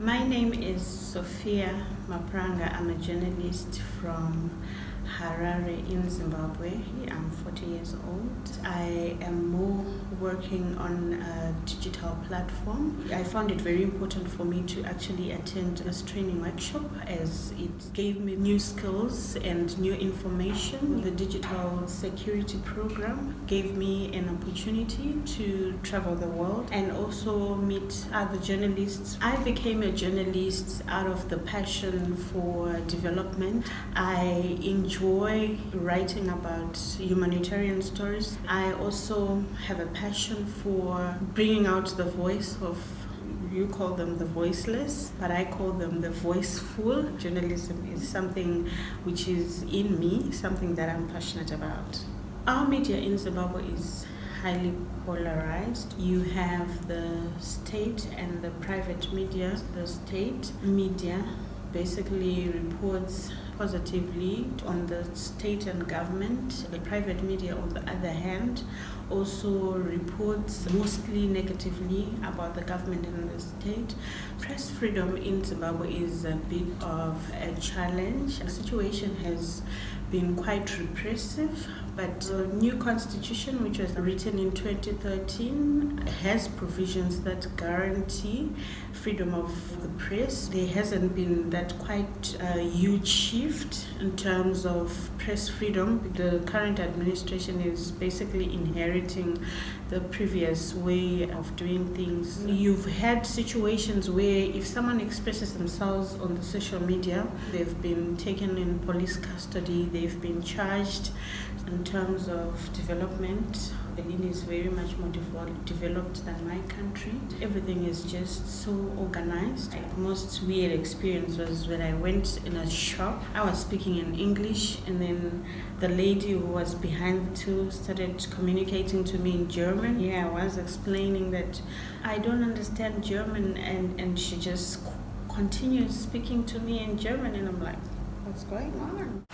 My name is Sophia Mapranga. I'm a journalist from Harare in Zimbabwe. I'm 40 years old. I am more working on a digital platform. I found it very important for me to actually attend this training workshop as it gave me new skills and new information. The digital security program gave me an opportunity to travel the world and also meet other journalists. I became a journalist out of the passion for development. I enjoy writing about humanitarian stories. I also have a passion for bringing out the voice of you call them the voiceless, but I call them the voiceful. Journalism is something which is in me, something that I'm passionate about. Our media in Zimbabwe is highly polarized. You have the state and the private media. The state media basically reports positively on the state and government. The private media, on the other hand, also reports mostly negatively about the government and the state. Press freedom in Zimbabwe is a bit of a challenge. The situation has been quite repressive, but the new constitution, which was written in 2013, has provisions that guarantee freedom of the press. There hasn't been that quite a huge shift in terms of press freedom. The current administration is basically inheriting the previous way of doing things. You've had situations where if someone expresses themselves on the social media, they've been taken in police custody, they've been charged in terms of development. Berlin is very much more developed than my country. Everything is just so organized. The most weird experience was when I went in a shop. I was speaking in English, and then the lady who was behind the till started communicating to me in German. Yeah, I was explaining that I don't understand German, and, and she just continued speaking to me in German, and I'm like, what's going on?